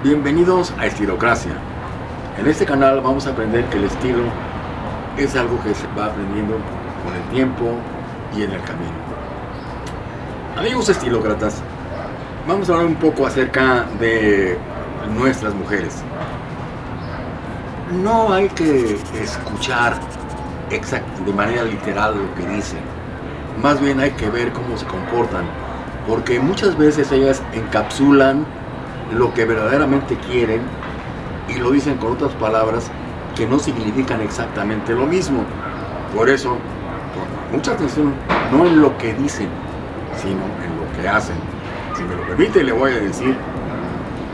Bienvenidos a Estilocracia. En este canal vamos a aprender que el estilo es algo que se va aprendiendo con el tiempo y en el camino. Amigos estilócratas, vamos a hablar un poco acerca de nuestras mujeres. No hay que escuchar de manera literal lo que dicen. Más bien hay que ver cómo se comportan. Porque muchas veces ellas encapsulan lo que verdaderamente quieren y lo dicen con otras palabras que no significan exactamente lo mismo. Por eso, mucha atención, no en lo que dicen, sino en lo que hacen. Si me lo permite, le voy a decir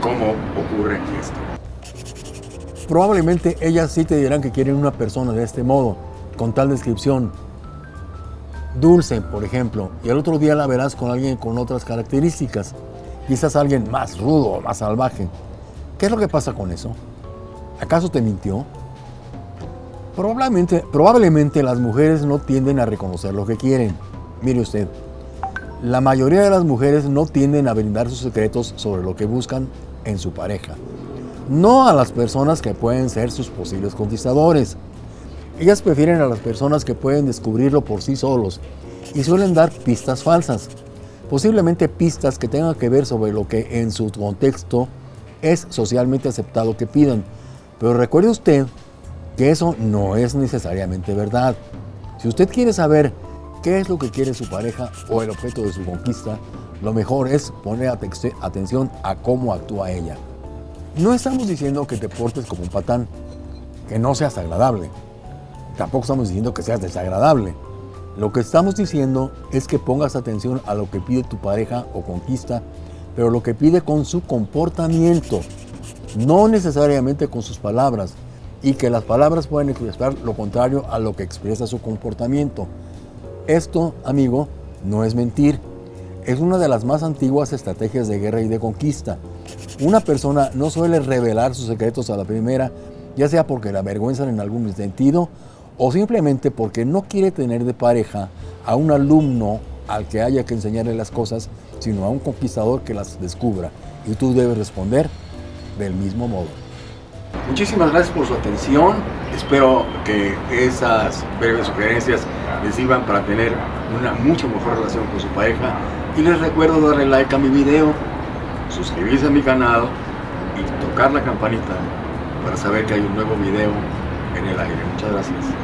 cómo ocurre esto. Probablemente ellas sí te dirán que quieren una persona de este modo, con tal descripción. Dulce, por ejemplo, y el otro día la verás con alguien con otras características quizás alguien más rudo, más salvaje. ¿Qué es lo que pasa con eso? ¿Acaso te mintió? Probablemente, probablemente las mujeres no tienden a reconocer lo que quieren. Mire usted, la mayoría de las mujeres no tienden a brindar sus secretos sobre lo que buscan en su pareja. No a las personas que pueden ser sus posibles conquistadores. Ellas prefieren a las personas que pueden descubrirlo por sí solos y suelen dar pistas falsas posiblemente pistas que tengan que ver sobre lo que en su contexto es socialmente aceptado que pidan. Pero recuerde usted que eso no es necesariamente verdad. Si usted quiere saber qué es lo que quiere su pareja o el objeto de su conquista, lo mejor es poner atención a cómo actúa ella. No estamos diciendo que te portes como un patán, que no seas agradable. Tampoco estamos diciendo que seas desagradable. Lo que estamos diciendo es que pongas atención a lo que pide tu pareja o conquista, pero lo que pide con su comportamiento, no necesariamente con sus palabras, y que las palabras pueden expresar lo contrario a lo que expresa su comportamiento. Esto, amigo, no es mentir. Es una de las más antiguas estrategias de guerra y de conquista. Una persona no suele revelar sus secretos a la primera, ya sea porque la avergüenzan en algún sentido o simplemente porque no quiere tener de pareja a un alumno al que haya que enseñarle las cosas, sino a un conquistador que las descubra. Y tú debes responder del mismo modo. Muchísimas gracias por su atención. Espero que esas breves sugerencias les sirvan para tener una mucho mejor relación con su pareja. Y les recuerdo darle like a mi video, suscribirse a mi canal y tocar la campanita para saber que hay un nuevo video en el aire. Muchas gracias.